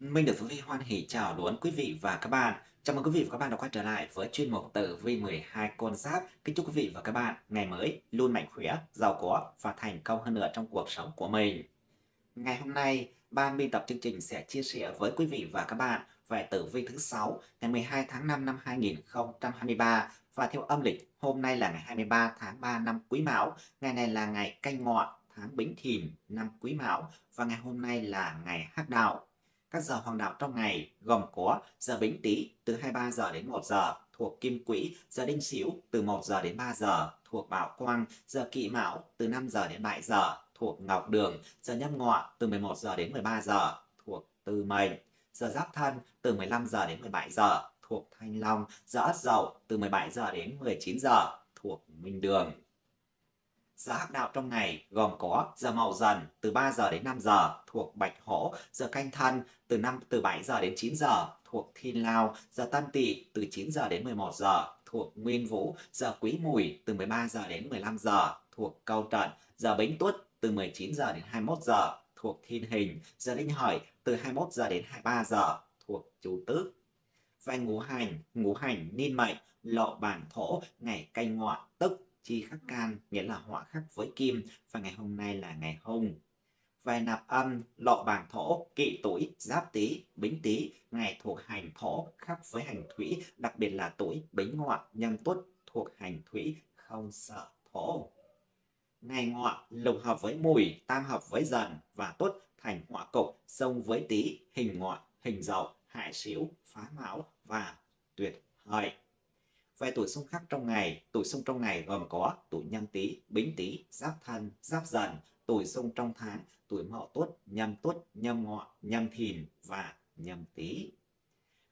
minh được Tử Vi hoan hỉ chào đón quý vị và các bạn. Chào mừng quý vị và các bạn đã quay trở lại với chuyên mục Tử Vi 12 con giáp. Kính chúc quý vị và các bạn ngày mới luôn mạnh khỏe, giàu có và thành công hơn nữa trong cuộc sống của mình. Ngày hôm nay, ban biên tập chương trình sẽ chia sẻ với quý vị và các bạn về tử vi thứ 6 ngày 12 tháng 5 năm 2023 và theo âm lịch hôm nay là ngày 23 tháng 3 năm Quý Mão, ngày này là ngày Canh Ngọ tháng Bính Thìn năm Quý Mão và ngày hôm nay là ngày Hắc Đạo. Các giờ hoàng đạo trong ngày gồm có giờ Bính Tý từ 23 giờ đến 1 giờ thuộc Kim Quỹ, giờ Đinh Sửu từ 1 giờ đến 3 giờ thuộc Bảo Quang, giờ Kỵ Mão từ 5 giờ đến 7 giờ thuộc Ngọc Đường, giờ Nhâm Ngọ từ 11 giờ đến 13 giờ thuộc Tư Mệnh, giờ Giáp Thân từ 15 giờ đến 17 giờ thuộc Thanh Long, giờ Ất Dậu từ 17 giờ đến 19 giờ thuộc Minh Đường. Giờ hắc đạo trong ngày gồm có giờ mậu dần từ 3 giờ đến 5 giờ thuộc Bạch Hổ, giờ canh thân từ 5 từ 7 giờ đến 9 giờ thuộc Thiên Lao, giờ Tân Tỵ từ 9 giờ đến 11 giờ thuộc Nguyên Vũ, giờ Quý Mùi từ 13 giờ đến 15 giờ thuộc Câu Trận, giờ Bính Tuất từ 19 giờ đến 21 giờ thuộc Thiên Hình, giờ Đinh Hợi từ 21 giờ đến 23 giờ thuộc Chủ Tước. Về ngũ hành, ngũ hành niên mệnh, lộ bản thổ, ngày canh ngọ tức chi khắc can nghĩa là họa khắc với kim và ngày hôm nay là ngày hung. Về nạp âm, lộ bảng thổ, kỵ tuổi, giáp tý, bính tý, ngày thuộc hành thổ khắc với hành thủy, đặc biệt là tuổi bính ngọ, nhâm tuất thuộc hành thủy, không sợ thổ. Ngày ngọ lục hợp với mùi, tam hợp với dần và tuất thành họa cục, sông với tý, hình ngọ, hình dậu, hại xỉu, phá mão và tuyệt hợi. Về tuổi xung khắc trong ngày, tuổi xung trong ngày gồm có tuổi nhâm tý, bính tý, giáp thân, giáp dần, tuổi xung trong tháng, tuổi mậu tuất, nhâm tuất, nhâm ngọ, nhâm thìn và nhâm tý.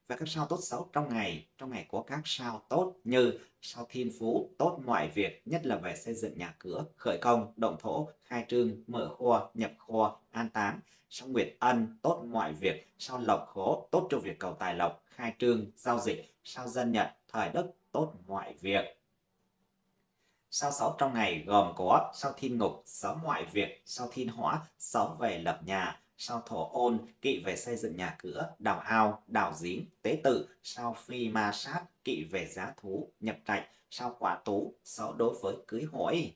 Và các sao tốt xấu trong ngày, trong ngày có các sao tốt như sao thiên phú, tốt mọi việc, nhất là về xây dựng nhà cửa, khởi công, động thổ, khai trương, mở kho, nhập kho, an táng. Sao nguyệt ân, tốt mọi việc, sao lộc khổ, tốt cho việc cầu tài lộc, khai trương, giao dịch, sao dân nhận, thời đức, tốt mọi việc. Sao sáu trong ngày gồm có sao thiên ngục, sáu mọi việc, sao thiên hỏa, sáu về lập nhà, sao thổ ôn, kỵ về xây dựng nhà cửa, đào ao, đào giếng, tế tự, sao phi ma sát, kỵ về giá thú, nhập trạch, sao quả tú, sáu đối với cưới hỏi.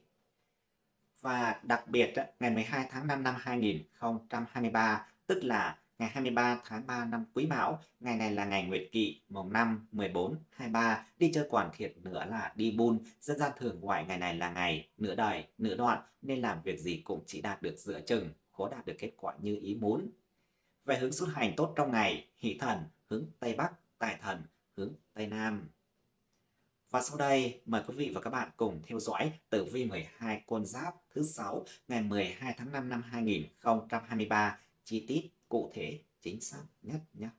Và đặc biệt, ngày 12 tháng 5 năm 2023, tức là ngày 23 tháng 3 năm Quý Mão. Ngày này là ngày Nguyệt Kỵ, mùng 5, 14, 23. Đi chơi quản thiệt nữa là đi buôn. Dân gian thường gọi ngày này là ngày nửa đời, nửa đoạn, nên làm việc gì cũng chỉ đạt được giữa chừng, khó đạt được kết quả như ý muốn. Về hướng xuất hành tốt trong ngày, hỷ thần, hướng Tây Bắc, tài thần, hướng Tây Nam. Và sau đây, mời quý vị và các bạn cùng theo dõi tử vi 12 con giáp thứ 6 ngày 12 tháng 5 năm 2023 chi tiết cụ thể, chính xác nhất nhé.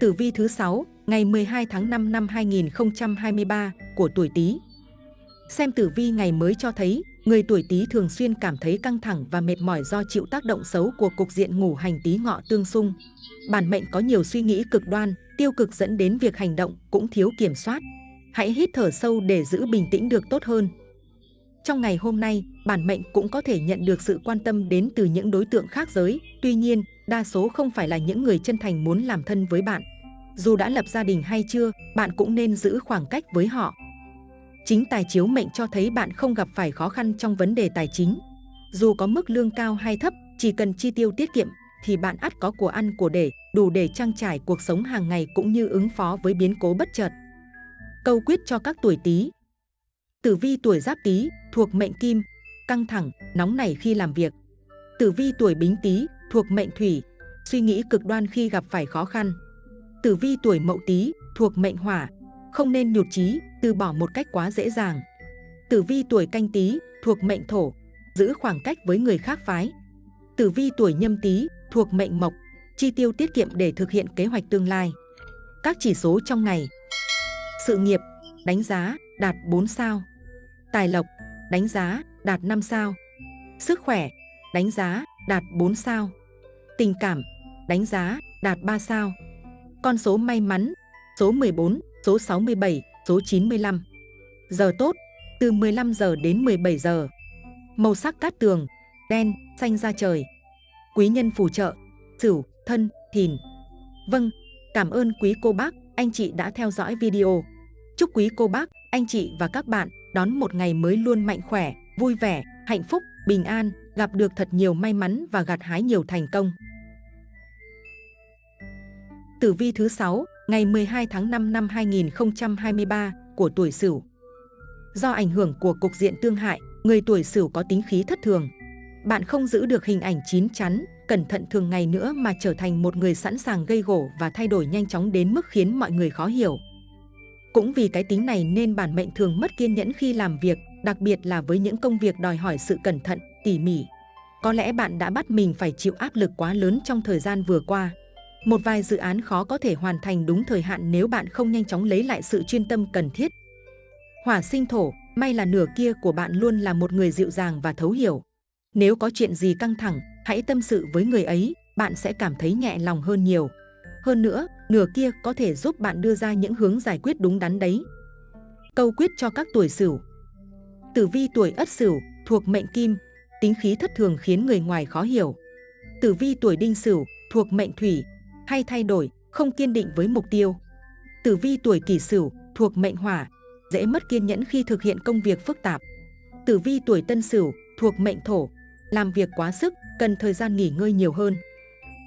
Tử vi thứ 6, ngày 12 tháng 5 năm 2023 của tuổi Tý. Xem tử vi ngày mới cho thấy, người tuổi Tý thường xuyên cảm thấy căng thẳng và mệt mỏi do chịu tác động xấu của cục diện ngủ hành Tý ngọ tương xung. Bản mệnh có nhiều suy nghĩ cực đoan, tiêu cực dẫn đến việc hành động cũng thiếu kiểm soát. Hãy hít thở sâu để giữ bình tĩnh được tốt hơn. Trong ngày hôm nay, bản mệnh cũng có thể nhận được sự quan tâm đến từ những đối tượng khác giới. Tuy nhiên, đa số không phải là những người chân thành muốn làm thân với bạn. Dù đã lập gia đình hay chưa, bạn cũng nên giữ khoảng cách với họ. Chính tài chiếu mệnh cho thấy bạn không gặp phải khó khăn trong vấn đề tài chính. Dù có mức lương cao hay thấp, chỉ cần chi tiêu tiết kiệm thì bạn ắt có của ăn của để, đủ để trang trải cuộc sống hàng ngày cũng như ứng phó với biến cố bất chợt. Câu quyết cho các tuổi Tý Tử vi tuổi Giáp Tý thuộc mệnh Kim, căng thẳng, nóng nảy khi làm việc. Tử vi tuổi Bính Tý thuộc mệnh Thủy, suy nghĩ cực đoan khi gặp phải khó khăn. Tử vi tuổi Mậu Tý thuộc mệnh Hỏa, không nên nhụt chí, từ bỏ một cách quá dễ dàng. Tử vi tuổi Canh Tý thuộc mệnh Thổ, giữ khoảng cách với người khác phái. Tử vi tuổi Nhâm Tý thuộc mệnh Mộc, chi tiêu tiết kiệm để thực hiện kế hoạch tương lai. Các chỉ số trong ngày. Sự nghiệp, đánh giá đạt 4 sao. Tài lộc, đánh giá đạt 5 sao. Sức khỏe, đánh giá đạt 4 sao. Tình cảm, đánh giá đạt 3 sao. Con số may mắn, số 14, số 67, số 95. Giờ tốt, từ 15 giờ đến 17 giờ. Màu sắc cát tường, đen, xanh da trời. Quý nhân phù trợ, Sửu, Thân, Thìn. Vâng, cảm ơn quý cô bác, anh chị đã theo dõi video. Chúc quý cô bác, anh chị và các bạn đón một ngày mới luôn mạnh khỏe, vui vẻ, hạnh phúc, bình an, gặp được thật nhiều may mắn và gặt hái nhiều thành công. Tử vi thứ 6, ngày 12 tháng 5 năm 2023 của tuổi Sửu. Do ảnh hưởng của cục diện tương hại, người tuổi Sửu có tính khí thất thường. Bạn không giữ được hình ảnh chín chắn, cẩn thận thường ngày nữa mà trở thành một người sẵn sàng gây gổ và thay đổi nhanh chóng đến mức khiến mọi người khó hiểu. Cũng vì cái tính này nên bản mệnh thường mất kiên nhẫn khi làm việc, đặc biệt là với những công việc đòi hỏi sự cẩn thận, tỉ mỉ. Có lẽ bạn đã bắt mình phải chịu áp lực quá lớn trong thời gian vừa qua. Một vài dự án khó có thể hoàn thành đúng thời hạn nếu bạn không nhanh chóng lấy lại sự chuyên tâm cần thiết. Hỏa sinh thổ, may là nửa kia của bạn luôn là một người dịu dàng và thấu hiểu. Nếu có chuyện gì căng thẳng, hãy tâm sự với người ấy, bạn sẽ cảm thấy nhẹ lòng hơn nhiều. Hơn nữa, nửa kia có thể giúp bạn đưa ra những hướng giải quyết đúng đắn đấy. Câu quyết cho các tuổi Sửu. Tử vi tuổi Ất Sửu thuộc mệnh Kim, tính khí thất thường khiến người ngoài khó hiểu. Tử vi tuổi Đinh Sửu thuộc mệnh Thủy, hay thay đổi, không kiên định với mục tiêu. Tử vi tuổi Kỷ Sửu thuộc mệnh Hỏa, dễ mất kiên nhẫn khi thực hiện công việc phức tạp. Tử vi tuổi Tân Sửu thuộc mệnh Thổ, làm việc quá sức, cần thời gian nghỉ ngơi nhiều hơn.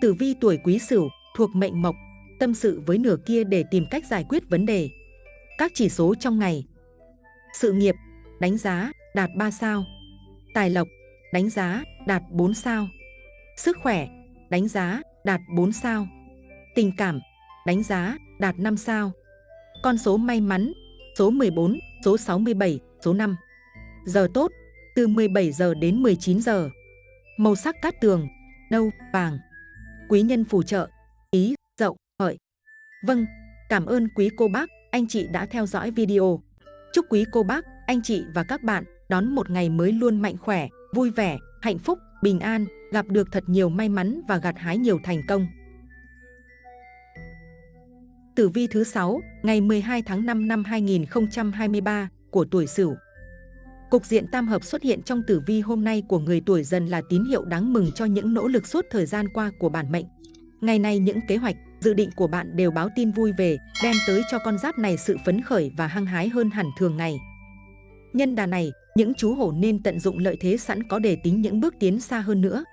Tử vi tuổi Quý Sửu thuộc mệnh Mộc, tâm sự với nửa kia để tìm cách giải quyết vấn đề. Các chỉ số trong ngày. Sự nghiệp, đánh giá, đạt 3 sao. Tài lộc, đánh giá, đạt 4 sao. Sức khỏe, đánh giá, đạt 4 sao. Tình cảm, đánh giá, đạt 5 sao. Con số may mắn, số 14, số 67, số 5. Giờ tốt, từ 17 giờ đến 19 giờ. Màu sắc cát tường, nâu, vàng. Quý nhân phù trợ, ý, dậu, hợi. Vâng, cảm ơn quý cô bác, anh chị đã theo dõi video. Chúc quý cô bác, anh chị và các bạn đón một ngày mới luôn mạnh khỏe, vui vẻ, hạnh phúc, bình an, gặp được thật nhiều may mắn và gặt hái nhiều thành công. Tử vi thứ 6, ngày 12 tháng 5 năm 2023 của tuổi Sửu. Cục diện tam hợp xuất hiện trong tử vi hôm nay của người tuổi dần là tín hiệu đáng mừng cho những nỗ lực suốt thời gian qua của bản mệnh. Ngày nay những kế hoạch, dự định của bạn đều báo tin vui về, đem tới cho con giáp này sự phấn khởi và hăng hái hơn hẳn thường ngày. Nhân đà này, những chú hổ nên tận dụng lợi thế sẵn có để tính những bước tiến xa hơn nữa.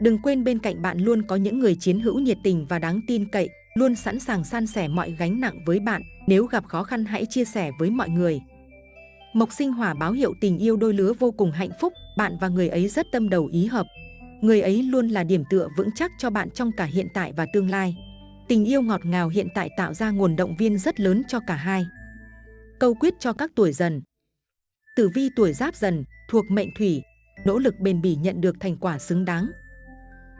Đừng quên bên cạnh bạn luôn có những người chiến hữu nhiệt tình và đáng tin cậy, luôn sẵn sàng san sẻ mọi gánh nặng với bạn. Nếu gặp khó khăn hãy chia sẻ với mọi người. Mộc sinh hỏa báo hiệu tình yêu đôi lứa vô cùng hạnh phúc, bạn và người ấy rất tâm đầu ý hợp. Người ấy luôn là điểm tựa vững chắc cho bạn trong cả hiện tại và tương lai. Tình yêu ngọt ngào hiện tại tạo ra nguồn động viên rất lớn cho cả hai. Câu quyết cho các tuổi dần Tử vi tuổi giáp dần, thuộc mệnh thủy, nỗ lực bền bỉ nhận được thành quả xứng đáng.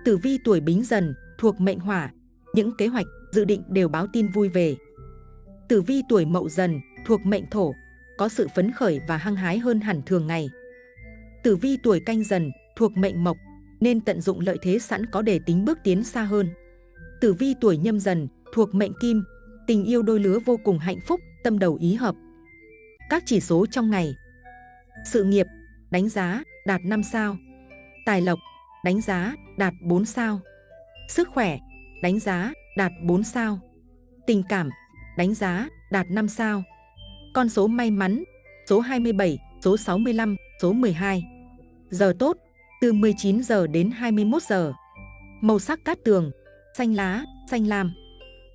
Tử vi tuổi bính dần, thuộc mệnh hỏa, những kế hoạch, dự định đều báo tin vui về. Tử vi tuổi mậu dần, thuộc mệnh thổ, có sự phấn khởi và hăng hái hơn hẳn thường ngày. Tử vi tuổi canh dần, thuộc mệnh mộc, nên tận dụng lợi thế sẵn có để tính bước tiến xa hơn. Tử vi tuổi nhâm dần, thuộc mệnh kim, tình yêu đôi lứa vô cùng hạnh phúc, tâm đầu ý hợp. Các chỉ số trong ngày sự nghiệp, đánh giá, đạt 5 sao. Tài lộc, đánh giá, đạt 4 sao. Sức khỏe, đánh giá, đạt 4 sao. Tình cảm, đánh giá, đạt 5 sao. Con số may mắn, số 27, số 65, số 12. Giờ tốt, từ 19 giờ đến 21 giờ. Màu sắc cát tường, xanh lá, xanh lam.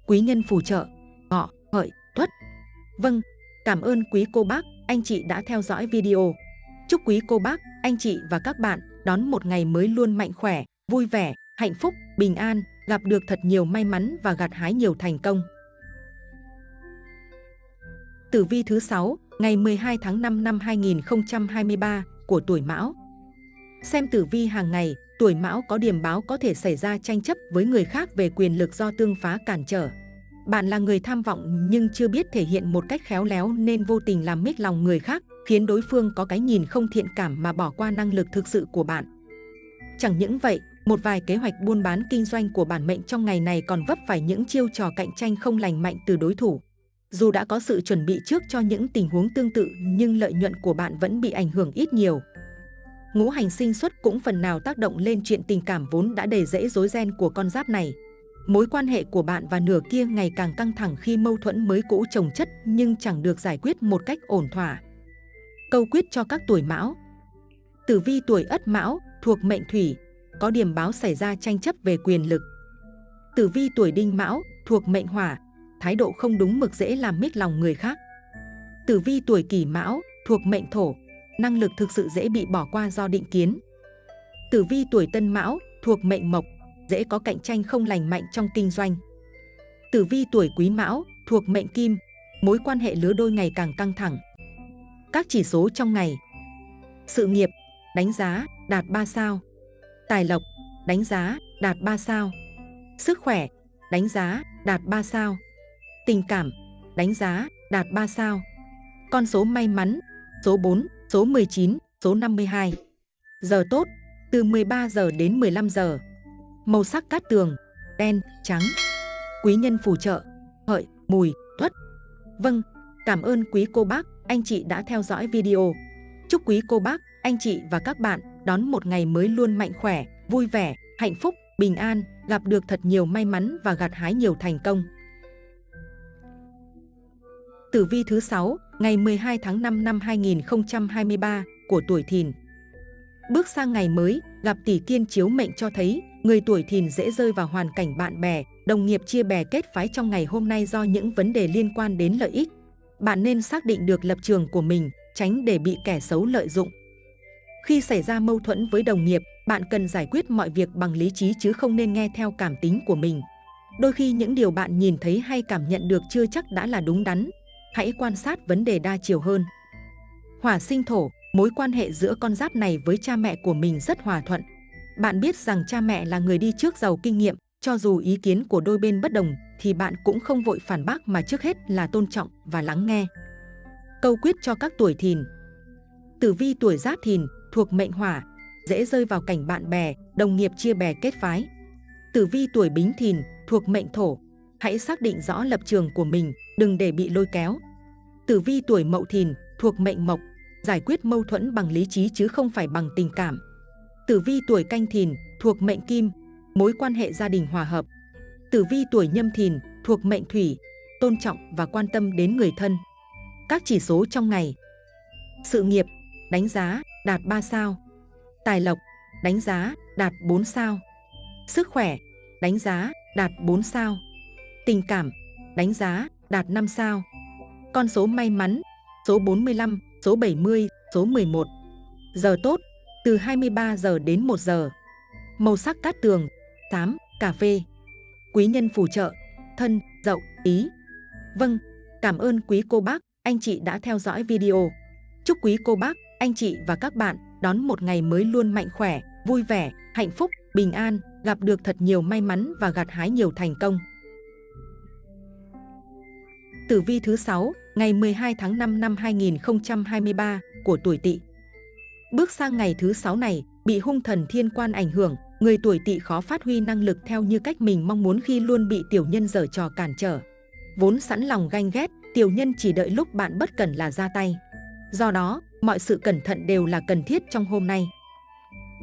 Quý nhân phù trợ, ngọ, hợi, tuất. Vâng, cảm ơn quý cô bác anh chị đã theo dõi video. Chúc quý cô bác, anh chị và các bạn đón một ngày mới luôn mạnh khỏe, vui vẻ, hạnh phúc, bình an, gặp được thật nhiều may mắn và gặt hái nhiều thành công. Tử vi thứ 6, ngày 12 tháng 5 năm 2023 của tuổi Mão. Xem tử vi hàng ngày, tuổi Mão có điểm báo có thể xảy ra tranh chấp với người khác về quyền lực do tương phá cản trở. Bạn là người tham vọng nhưng chưa biết thể hiện một cách khéo léo nên vô tình làm mít lòng người khác, khiến đối phương có cái nhìn không thiện cảm mà bỏ qua năng lực thực sự của bạn. Chẳng những vậy, một vài kế hoạch buôn bán kinh doanh của bản mệnh trong ngày này còn vấp phải những chiêu trò cạnh tranh không lành mạnh từ đối thủ. Dù đã có sự chuẩn bị trước cho những tình huống tương tự nhưng lợi nhuận của bạn vẫn bị ảnh hưởng ít nhiều ngũ hành sinh xuất cũng phần nào tác động lên chuyện tình cảm vốn đã đầy rẫy rối ren của con giáp này. Mối quan hệ của bạn và nửa kia ngày càng căng thẳng khi mâu thuẫn mới cũ chồng chất nhưng chẳng được giải quyết một cách ổn thỏa. Câu quyết cho các tuổi mão Tử vi tuổi ất mão thuộc mệnh thủy, có điểm báo xảy ra tranh chấp về quyền lực. Tử vi tuổi đinh mão thuộc mệnh hỏa, thái độ không đúng mực dễ làm mít lòng người khác. Tử vi tuổi kỷ mão thuộc mệnh thổ, năng lực thực sự dễ bị bỏ qua do định kiến. Tử vi tuổi tân mão thuộc mệnh mộc, dễ có cạnh tranh không lành mạnh trong kinh doanh. Tử vi tuổi quý mão thuộc mệnh kim, mối quan hệ lứa đôi ngày càng căng thẳng. Các chỉ số trong ngày Sự nghiệp, đánh giá, đạt 3 sao Tài lộc, đánh giá, đạt 3 sao Sức khỏe, đánh giá, đạt 3 sao Tình cảm, đánh giá, đạt 3 sao Con số may mắn, số 4, số 19, số 52 Giờ tốt, từ 13 giờ đến 15 giờ. Màu sắc cát tường, đen, trắng. Quý nhân phù trợ, hợi, mùi, tuất. Vâng, cảm ơn quý cô bác, anh chị đã theo dõi video. Chúc quý cô bác, anh chị và các bạn đón một ngày mới luôn mạnh khỏe, vui vẻ, hạnh phúc, bình an, gặp được thật nhiều may mắn và gặt hái nhiều thành công. Tử vi thứ 6, ngày 12 tháng 5 năm 2023 của tuổi Thìn. Bước sang ngày mới, gặp tỷ kiên chiếu mệnh cho thấy người tuổi Thìn dễ rơi vào hoàn cảnh bạn bè, đồng nghiệp chia bè kết phái trong ngày hôm nay do những vấn đề liên quan đến lợi ích. Bạn nên xác định được lập trường của mình, tránh để bị kẻ xấu lợi dụng. Khi xảy ra mâu thuẫn với đồng nghiệp, bạn cần giải quyết mọi việc bằng lý trí chứ không nên nghe theo cảm tính của mình. Đôi khi những điều bạn nhìn thấy hay cảm nhận được chưa chắc đã là đúng đắn. Hãy quan sát vấn đề đa chiều hơn. Hỏa sinh thổ, mối quan hệ giữa con giáp này với cha mẹ của mình rất hòa thuận. Bạn biết rằng cha mẹ là người đi trước giàu kinh nghiệm, cho dù ý kiến của đôi bên bất đồng thì bạn cũng không vội phản bác mà trước hết là tôn trọng và lắng nghe. Câu quyết cho các tuổi thìn Tử vi tuổi giáp thìn thuộc mệnh hỏa, dễ rơi vào cảnh bạn bè, đồng nghiệp chia bè kết phái. Tử vi tuổi bính thìn thuộc mệnh thổ, hãy xác định rõ lập trường của mình, đừng để bị lôi kéo. Tử vi tuổi mậu thìn thuộc mệnh mộc, giải quyết mâu thuẫn bằng lý trí chứ không phải bằng tình cảm. Tử vi tuổi canh thìn thuộc mệnh kim, mối quan hệ gia đình hòa hợp. Tử vi tuổi nhâm thìn thuộc mệnh thủy, tôn trọng và quan tâm đến người thân. Các chỉ số trong ngày Sự nghiệp, đánh giá, đạt 3 sao Tài lộc, đánh giá, đạt 4 sao Sức khỏe, đánh giá, đạt 4 sao Tình cảm, đánh giá, đạt 5 sao. Con số may mắn, số 45, số 70, số 11 Giờ tốt, từ 23 giờ đến 1 giờ. Màu sắc cát tường, 8, cà phê. Quý nhân phù trợ, thân, dậu, ý. Vâng, cảm ơn quý cô bác anh chị đã theo dõi video. Chúc quý cô bác, anh chị và các bạn đón một ngày mới luôn mạnh khỏe, vui vẻ, hạnh phúc, bình an, gặp được thật nhiều may mắn và gặt hái nhiều thành công. Tử vi thứ 6, ngày 12 tháng 5 năm 2023 của tuổi Tỵ. Bước sang ngày thứ 6 này, bị hung thần thiên quan ảnh hưởng, người tuổi Tỵ khó phát huy năng lực theo như cách mình mong muốn khi luôn bị tiểu nhân giở trò cản trở. Vốn sẵn lòng ganh ghét, tiểu nhân chỉ đợi lúc bạn bất cẩn là ra tay. Do đó, mọi sự cẩn thận đều là cần thiết trong hôm nay.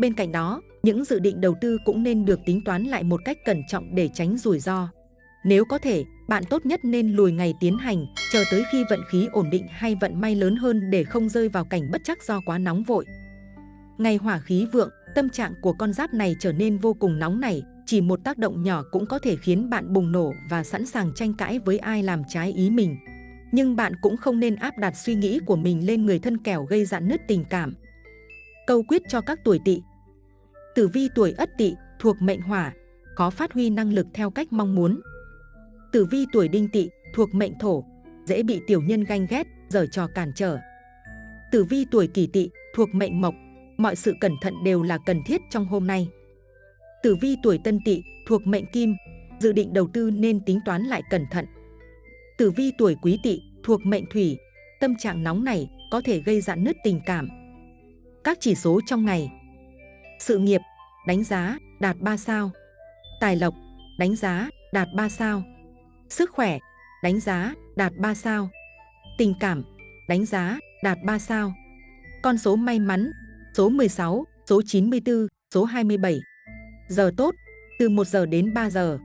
Bên cạnh đó, những dự định đầu tư cũng nên được tính toán lại một cách cẩn trọng để tránh rủi ro. Nếu có thể, bạn tốt nhất nên lùi ngày tiến hành, chờ tới khi vận khí ổn định hay vận may lớn hơn để không rơi vào cảnh bất chắc do quá nóng vội. Ngày hỏa khí vượng, tâm trạng của con giáp này trở nên vô cùng nóng nảy, chỉ một tác động nhỏ cũng có thể khiến bạn bùng nổ và sẵn sàng tranh cãi với ai làm trái ý mình nhưng bạn cũng không nên áp đặt suy nghĩ của mình lên người thân kẻo gây dạn nứt tình cảm. Câu quyết cho các tuổi tỵ Tử vi tuổi ất tỵ thuộc mệnh hỏa, có phát huy năng lực theo cách mong muốn. Tử vi tuổi đinh tỵ thuộc mệnh thổ, dễ bị tiểu nhân ganh ghét, giở trò cản trở. Tử vi tuổi kỷ tỵ thuộc mệnh mộc, mọi sự cẩn thận đều là cần thiết trong hôm nay. Tử vi tuổi tân tỵ thuộc mệnh kim, dự định đầu tư nên tính toán lại cẩn thận. Tử vi tuổi quý tỵ thuộc mệnh thủy, tâm trạng nóng này có thể gây dạn nứt tình cảm. Các chỉ số trong ngày Sự nghiệp, đánh giá, đạt 3 sao Tài lộc, đánh giá, đạt 3 sao Sức khỏe, đánh giá, đạt 3 sao Tình cảm, đánh giá, đạt 3 sao Con số may mắn, số 16, số 94, số 27. Giờ tốt, từ 1 giờ đến 3 giờ.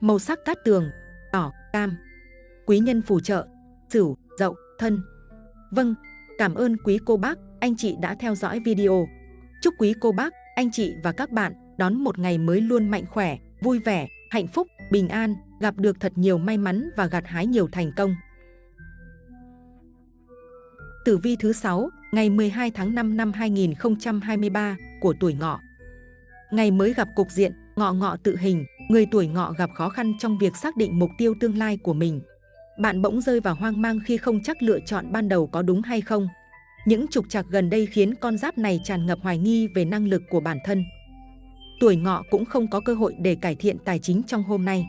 Màu sắc cát tường, đỏ, cam. Quý nhân phù trợ, sửu, dậu, thân. Vâng, cảm ơn quý cô bác, anh chị đã theo dõi video. Chúc quý cô bác, anh chị và các bạn đón một ngày mới luôn mạnh khỏe, vui vẻ, hạnh phúc, bình an, gặp được thật nhiều may mắn và gặt hái nhiều thành công. Tử vi thứ 6, ngày 12 tháng 5 năm 2023 của tuổi ngọ. Ngày mới gặp cục diện, ngọ ngọ tự hình, người tuổi ngọ gặp khó khăn trong việc xác định mục tiêu tương lai của mình. Bạn bỗng rơi vào hoang mang khi không chắc lựa chọn ban đầu có đúng hay không. Những trục trặc gần đây khiến con giáp này tràn ngập hoài nghi về năng lực của bản thân. Tuổi ngọ cũng không có cơ hội để cải thiện tài chính trong hôm nay.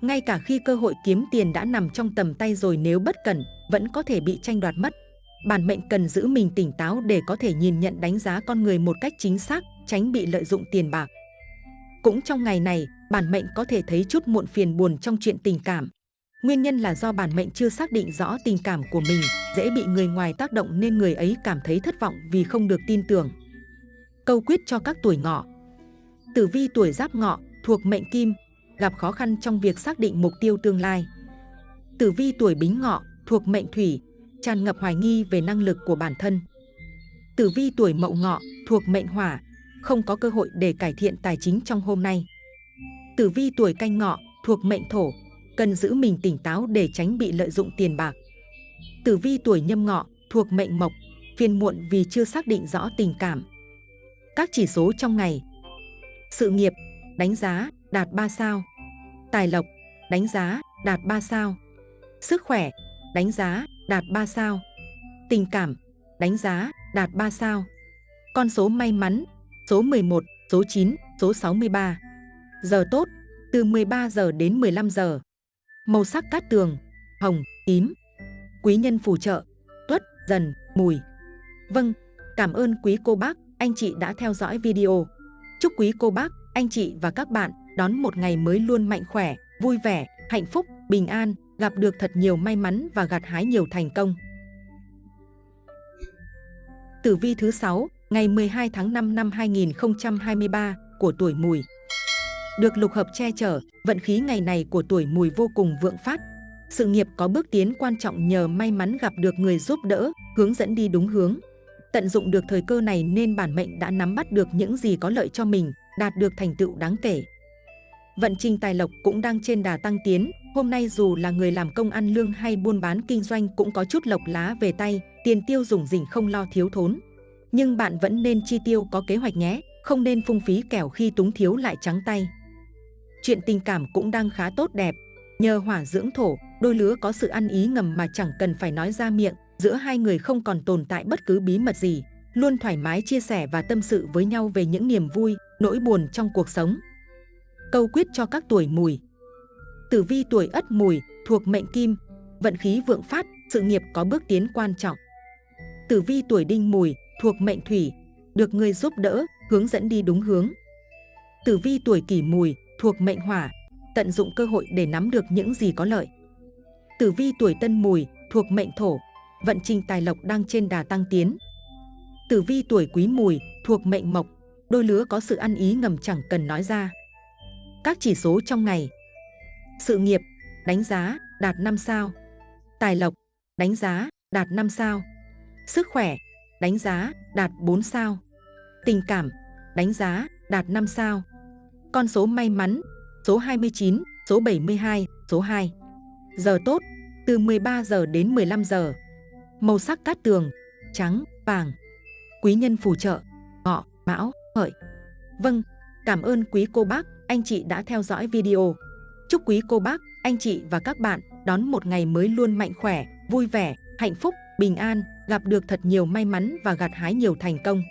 Ngay cả khi cơ hội kiếm tiền đã nằm trong tầm tay rồi nếu bất cẩn, vẫn có thể bị tranh đoạt mất. Bản mệnh cần giữ mình tỉnh táo để có thể nhìn nhận đánh giá con người một cách chính xác, tránh bị lợi dụng tiền bạc. Cũng trong ngày này, bản mệnh có thể thấy chút muộn phiền buồn trong chuyện tình cảm. Nguyên nhân là do bản mệnh chưa xác định rõ tình cảm của mình, dễ bị người ngoài tác động nên người ấy cảm thấy thất vọng vì không được tin tưởng. Câu quyết cho các tuổi ngọ Tử vi tuổi giáp ngọ thuộc mệnh kim, gặp khó khăn trong việc xác định mục tiêu tương lai. Tử vi tuổi bính ngọ thuộc mệnh thủy, tràn ngập hoài nghi về năng lực của bản thân. Tử vi tuổi mậu ngọ thuộc mệnh hỏa, không có cơ hội để cải thiện tài chính trong hôm nay. Tử vi tuổi canh ngọ thuộc mệnh thổ, cần giữ mình tỉnh táo để tránh bị lợi dụng tiền bạc. Tử vi tuổi nhâm ngọ thuộc mệnh mộc, phiền muộn vì chưa xác định rõ tình cảm. Các chỉ số trong ngày Sự nghiệp, đánh giá, đạt 3 sao Tài lộc, đánh giá, đạt 3 sao. Sức khỏe, đánh giá, đạt 3 sao. Tình cảm, đánh giá, đạt 3 sao. Con số may mắn, số 11, số 9, số 63 Giờ tốt, từ 13 giờ đến 15 giờ. Màu sắc cát tường, hồng, tím. Quý nhân phù trợ, tuất, dần, mùi. Vâng, cảm ơn quý cô bác, anh chị đã theo dõi video. Chúc quý cô bác, anh chị và các bạn đón một ngày mới luôn mạnh khỏe, vui vẻ, hạnh phúc, bình an, gặp được thật nhiều may mắn và gặt hái nhiều thành công. Tử vi thứ 6, ngày 12 tháng 5 năm 2023 của tuổi mùi. Được lục hợp che chở, vận khí ngày này của tuổi mùi vô cùng vượng phát. Sự nghiệp có bước tiến quan trọng nhờ may mắn gặp được người giúp đỡ, hướng dẫn đi đúng hướng. Tận dụng được thời cơ này nên bản mệnh đã nắm bắt được những gì có lợi cho mình, đạt được thành tựu đáng kể. Vận trình tài lộc cũng đang trên đà tăng tiến, hôm nay dù là người làm công ăn lương hay buôn bán kinh doanh cũng có chút lộc lá về tay, tiền tiêu dùng dình không lo thiếu thốn. Nhưng bạn vẫn nên chi tiêu có kế hoạch nhé, không nên phung phí kẻo khi túng thiếu lại trắng tay. Chuyện tình cảm cũng đang khá tốt đẹp, nhờ hỏa dưỡng thổ, đôi lứa có sự ăn ý ngầm mà chẳng cần phải nói ra miệng, giữa hai người không còn tồn tại bất cứ bí mật gì, luôn thoải mái chia sẻ và tâm sự với nhau về những niềm vui, nỗi buồn trong cuộc sống. Câu quyết cho các tuổi mùi Tử vi tuổi ất mùi thuộc mệnh kim, vận khí vượng phát, sự nghiệp có bước tiến quan trọng. Tử vi tuổi đinh mùi thuộc mệnh thủy, được người giúp đỡ, hướng dẫn đi đúng hướng. Tử vi tuổi kỷ mùi thuộc mệnh hỏa, tận dụng cơ hội để nắm được những gì có lợi. Tử vi tuổi tân mùi thuộc mệnh thổ, vận trình tài lộc đang trên đà tăng tiến. Tử vi tuổi quý mùi thuộc mệnh mộc, đôi lứa có sự ăn ý ngầm chẳng cần nói ra. Các chỉ số trong ngày. Sự nghiệp, đánh giá, đạt 5 sao. Tài lộc, đánh giá, đạt 5 sao. Sức khỏe, đánh giá, đạt 4 sao. Tình cảm, đánh giá, đạt 5 sao. Con số may mắn, số 29, số 72, số 2 Giờ tốt, từ 13 giờ đến 15 giờ. Màu sắc cát tường, trắng, vàng. Quý nhân phù trợ, ngọ, mão, hợi. Vâng, cảm ơn quý cô bác, anh chị đã theo dõi video. Chúc quý cô bác, anh chị và các bạn đón một ngày mới luôn mạnh khỏe, vui vẻ, hạnh phúc, bình an, gặp được thật nhiều may mắn và gặt hái nhiều thành công.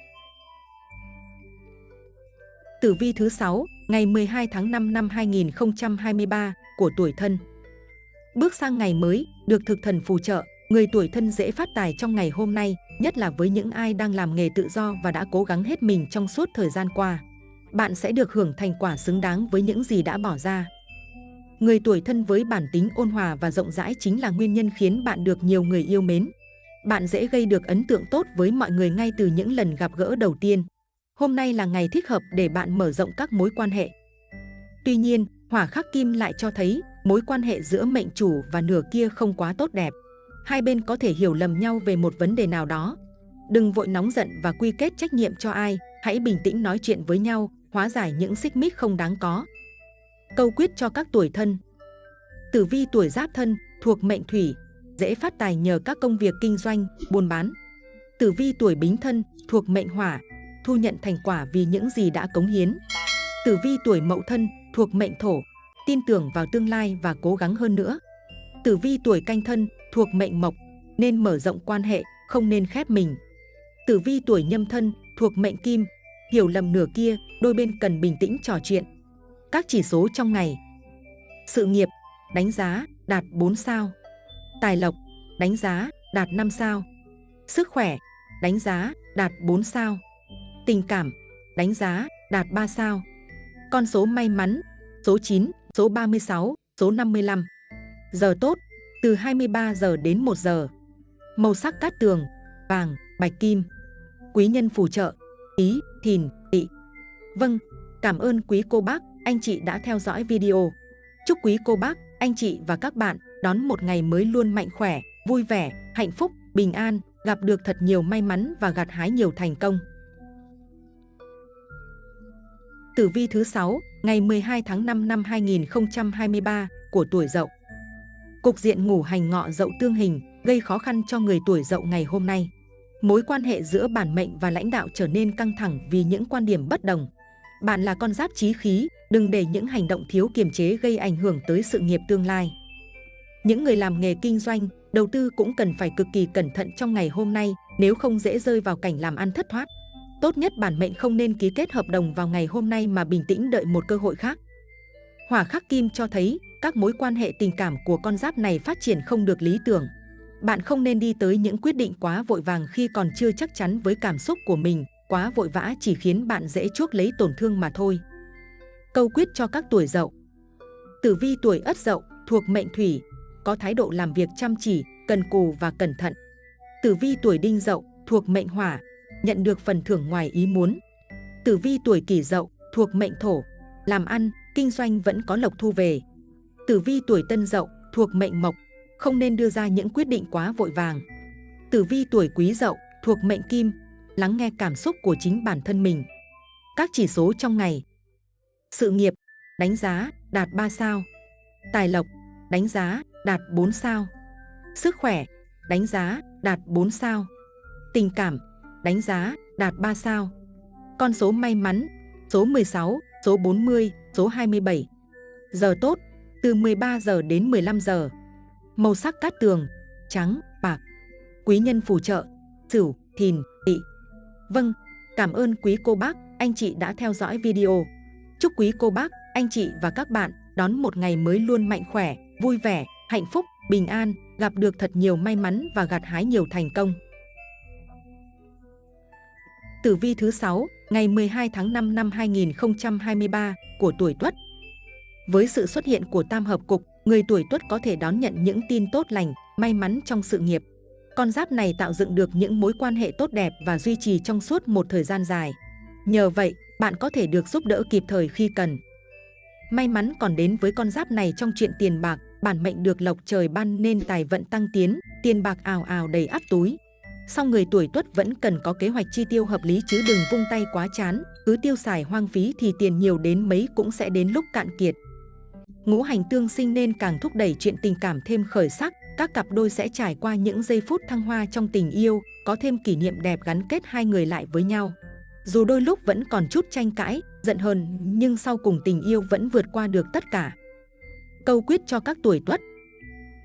Tử vi thứ 6, ngày 12 tháng 5 năm 2023 của tuổi thân. Bước sang ngày mới, được thực thần phù trợ, người tuổi thân dễ phát tài trong ngày hôm nay, nhất là với những ai đang làm nghề tự do và đã cố gắng hết mình trong suốt thời gian qua bạn sẽ được hưởng thành quả xứng đáng với những gì đã bỏ ra. Người tuổi thân với bản tính ôn hòa và rộng rãi chính là nguyên nhân khiến bạn được nhiều người yêu mến. Bạn dễ gây được ấn tượng tốt với mọi người ngay từ những lần gặp gỡ đầu tiên. Hôm nay là ngày thích hợp để bạn mở rộng các mối quan hệ. Tuy nhiên, hỏa khắc kim lại cho thấy mối quan hệ giữa mệnh chủ và nửa kia không quá tốt đẹp. Hai bên có thể hiểu lầm nhau về một vấn đề nào đó. Đừng vội nóng giận và quy kết trách nhiệm cho ai, hãy bình tĩnh nói chuyện với nhau, hóa giải những xích mích không đáng có. Câu quyết cho các tuổi thân Tử vi tuổi giáp thân thuộc mệnh thủy, dễ phát tài nhờ các công việc kinh doanh, buôn bán. Tử vi tuổi bính thân thuộc mệnh hỏa, thu nhận thành quả vì những gì đã cống hiến. Tử vi tuổi mậu thân thuộc mệnh thổ, tin tưởng vào tương lai và cố gắng hơn nữa. Tử vi tuổi canh thân thuộc mệnh mộc, nên mở rộng quan hệ, không nên khép mình. Tử vi tuổi nhâm thân thuộc mệnh kim, hiểu lầm nửa kia, đôi bên cần bình tĩnh trò chuyện. Các chỉ số trong ngày. Sự nghiệp, đánh giá, đạt 4 sao. Tài lộc, đánh giá, đạt 5 sao. Sức khỏe, đánh giá, đạt 4 sao. Tình cảm, đánh giá, đạt 3 sao. Con số may mắn, số 9, số 36, số 55. Giờ tốt, từ 23 giờ đến 1 giờ. Màu sắc cát tường, vàng, bạch kim. Quý nhân phù trợ, ý, thìn, tỵ. Vâng, cảm ơn quý cô bác, anh chị đã theo dõi video. Chúc quý cô bác, anh chị và các bạn đón một ngày mới luôn mạnh khỏe, vui vẻ, hạnh phúc, bình an, gặp được thật nhiều may mắn và gặt hái nhiều thành công. Tử vi thứ 6, ngày 12 tháng 5 năm 2023 của tuổi Dậu. Cục diện ngủ hành ngọ Dậu tương hình gây khó khăn cho người tuổi Dậu ngày hôm nay. Mối quan hệ giữa bản mệnh và lãnh đạo trở nên căng thẳng vì những quan điểm bất đồng. Bạn là con giáp trí khí, đừng để những hành động thiếu kiềm chế gây ảnh hưởng tới sự nghiệp tương lai. Những người làm nghề kinh doanh, đầu tư cũng cần phải cực kỳ cẩn thận trong ngày hôm nay nếu không dễ rơi vào cảnh làm ăn thất thoát. Tốt nhất bản mệnh không nên ký kết hợp đồng vào ngày hôm nay mà bình tĩnh đợi một cơ hội khác. Hỏa khắc kim cho thấy các mối quan hệ tình cảm của con giáp này phát triển không được lý tưởng. Bạn không nên đi tới những quyết định quá vội vàng khi còn chưa chắc chắn với cảm xúc của mình, quá vội vã chỉ khiến bạn dễ chuốc lấy tổn thương mà thôi. Câu quyết cho các tuổi dậu Tử vi tuổi ất dậu thuộc mệnh thủy, có thái độ làm việc chăm chỉ, cần cù và cẩn thận. Tử vi tuổi đinh dậu thuộc mệnh hỏa, nhận được phần thưởng ngoài ý muốn. Tử vi tuổi kỷ dậu thuộc mệnh thổ, làm ăn, kinh doanh vẫn có lộc thu về. Tử vi tuổi tân dậu thuộc mệnh mộc, không nên đưa ra những quyết định quá vội vàng. Tử vi tuổi quý dậu thuộc mệnh kim, lắng nghe cảm xúc của chính bản thân mình. Các chỉ số trong ngày. Sự nghiệp, đánh giá, đạt 3 sao. Tài lộc, đánh giá, đạt 4 sao. Sức khỏe, đánh giá, đạt 4 sao. Tình cảm, đánh giá, đạt 3 sao. Con số may mắn, số 16, số 40, số 27. Giờ tốt, từ 13 giờ đến 15 giờ. Màu sắc cát tường, trắng, bạc. Quý nhân phù trợ, sửu, thìn, tỵ. Vâng, cảm ơn quý cô bác, anh chị đã theo dõi video. Chúc quý cô bác, anh chị và các bạn đón một ngày mới luôn mạnh khỏe, vui vẻ, hạnh phúc, bình an, gặp được thật nhiều may mắn và gặt hái nhiều thành công. Tử vi thứ 6, ngày 12 tháng 5 năm 2023 của tuổi Tuất. Với sự xuất hiện của tam hợp cục, người tuổi Tuất có thể đón nhận những tin tốt lành, may mắn trong sự nghiệp. Con giáp này tạo dựng được những mối quan hệ tốt đẹp và duy trì trong suốt một thời gian dài. Nhờ vậy, bạn có thể được giúp đỡ kịp thời khi cần. May mắn còn đến với con giáp này trong chuyện tiền bạc, bản mệnh được lộc trời ban nên tài vận tăng tiến, tiền bạc ào ào đầy áp túi. Song người tuổi tuất vẫn cần có kế hoạch chi tiêu hợp lý chứ đừng vung tay quá chán, cứ tiêu xài hoang phí thì tiền nhiều đến mấy cũng sẽ đến lúc cạn kiệt. Ngũ hành tương sinh nên càng thúc đẩy chuyện tình cảm thêm khởi sắc, các cặp đôi sẽ trải qua những giây phút thăng hoa trong tình yêu, có thêm kỷ niệm đẹp gắn kết hai người lại với nhau. Dù đôi lúc vẫn còn chút tranh cãi, giận hờn, nhưng sau cùng tình yêu vẫn vượt qua được tất cả. Câu quyết cho các tuổi tuất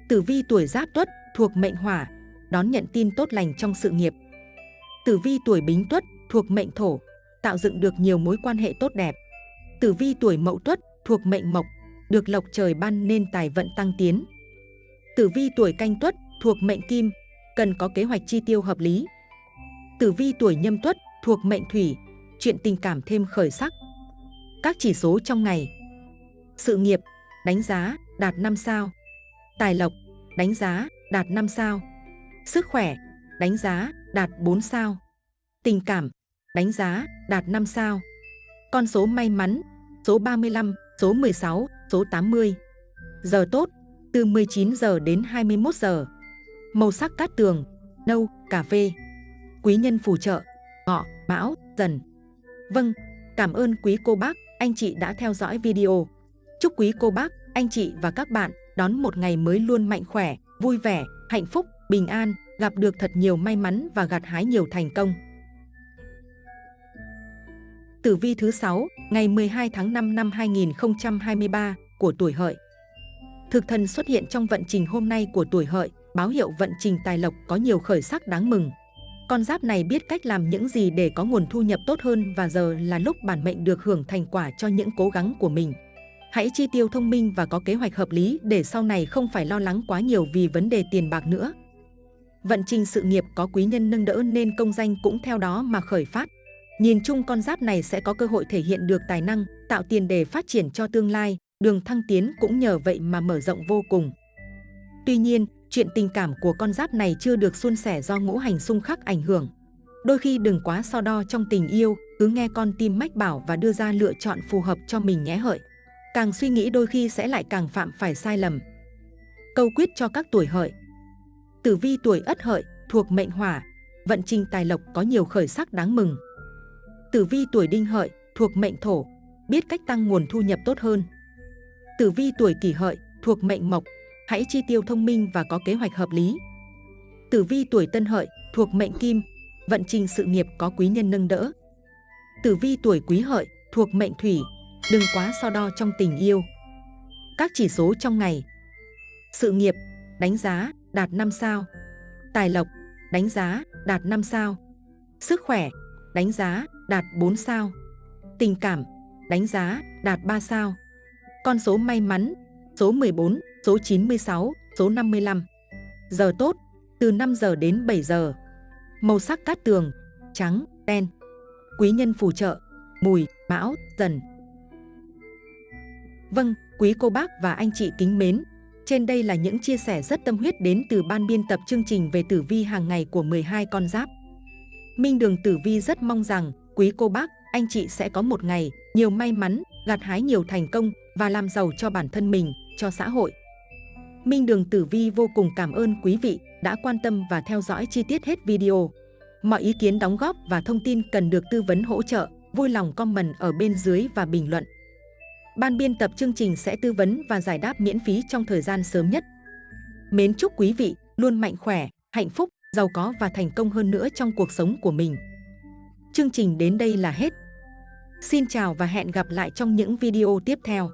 Tử vi tuổi giáp tuất thuộc mệnh hỏa, đón nhận tin tốt lành trong sự nghiệp. Tử vi tuổi bính tuất thuộc mệnh thổ, tạo dựng được nhiều mối quan hệ tốt đẹp. Tử vi tuổi mậu tuất thuộc mệnh mộc, được lộc trời ban nên tài vận tăng tiến. Tử vi tuổi canh tuất thuộc mệnh kim, cần có kế hoạch chi tiêu hợp lý. Tử vi tuổi nhâm tuất thuộc mệnh thủy, chuyện tình cảm thêm khởi sắc. Các chỉ số trong ngày. Sự nghiệp, đánh giá, đạt 5 sao. Tài lộc, đánh giá, đạt 5 sao. Sức khỏe, đánh giá, đạt 4 sao. Tình cảm, đánh giá, đạt 5 sao. Con số may mắn, số 35, số 16, số 80. Giờ tốt, từ 19 giờ đến 21 giờ. Màu sắc cát tường, nâu, cà phê. Quý nhân phù trợ, ngọ, mão, dần. Vâng, cảm ơn quý cô bác, anh chị đã theo dõi video. Chúc quý cô bác, anh chị và các bạn đón một ngày mới luôn mạnh khỏe, vui vẻ, hạnh phúc, bình an, gặp được thật nhiều may mắn và gặt hái nhiều thành công. Tử vi thứ 6, ngày 12 tháng 5 năm 2023 của tuổi hợi. Thực thần xuất hiện trong vận trình hôm nay của tuổi hợi, báo hiệu vận trình tài lộc có nhiều khởi sắc đáng mừng. Con giáp này biết cách làm những gì để có nguồn thu nhập tốt hơn và giờ là lúc bản mệnh được hưởng thành quả cho những cố gắng của mình. Hãy chi tiêu thông minh và có kế hoạch hợp lý để sau này không phải lo lắng quá nhiều vì vấn đề tiền bạc nữa. Vận trình sự nghiệp có quý nhân nâng đỡ nên công danh cũng theo đó mà khởi phát. Nhìn chung con giáp này sẽ có cơ hội thể hiện được tài năng, tạo tiền đề phát triển cho tương lai, đường thăng tiến cũng nhờ vậy mà mở rộng vô cùng. Tuy nhiên, chuyện tình cảm của con giáp này chưa được suôn sẻ do ngũ hành xung khắc ảnh hưởng. Đôi khi đừng quá so đo trong tình yêu, cứ nghe con tim mách bảo và đưa ra lựa chọn phù hợp cho mình nhé hợi. Càng suy nghĩ đôi khi sẽ lại càng phạm phải sai lầm. Câu quyết cho các tuổi hợi Tử vi tuổi ất hợi, thuộc mệnh hỏa, vận trình tài lộc có nhiều khởi sắc đáng mừng. Tử vi tuổi đinh hợi, thuộc mệnh thổ, biết cách tăng nguồn thu nhập tốt hơn. Tử vi tuổi kỷ hợi, thuộc mệnh mộc, hãy chi tiêu thông minh và có kế hoạch hợp lý. Tử vi tuổi tân hợi, thuộc mệnh kim, vận trình sự nghiệp có quý nhân nâng đỡ. Tử vi tuổi quý hợi, thuộc mệnh thủy, đừng quá so đo trong tình yêu. Các chỉ số trong ngày Sự nghiệp, đánh giá, đạt 5 sao. Tài lộc, đánh giá, đạt 5 sao. Sức khỏe, đánh giá, đạt 4 sao. Tình cảm, đánh giá, đạt 3 sao. Con số may mắn, số 14, số 96, số 55. Giờ tốt, từ 5 giờ đến 7 giờ. Màu sắc cát tường, trắng, đen. Quý nhân phù trợ, mùi, mão, dần. Vâng, quý cô bác và anh chị kính mến, trên đây là những chia sẻ rất tâm huyết đến từ ban biên tập chương trình về tử vi hàng ngày của 12 con giáp. Minh Đường Tử Vi rất mong rằng quý cô bác, anh chị sẽ có một ngày nhiều may mắn, gặt hái nhiều thành công và làm giàu cho bản thân mình, cho xã hội. Minh Đường Tử Vi vô cùng cảm ơn quý vị đã quan tâm và theo dõi chi tiết hết video. Mọi ý kiến đóng góp và thông tin cần được tư vấn hỗ trợ, vui lòng comment ở bên dưới và bình luận. Ban biên tập chương trình sẽ tư vấn và giải đáp miễn phí trong thời gian sớm nhất. Mến chúc quý vị luôn mạnh khỏe, hạnh phúc, giàu có và thành công hơn nữa trong cuộc sống của mình. Chương trình đến đây là hết. Xin chào và hẹn gặp lại trong những video tiếp theo.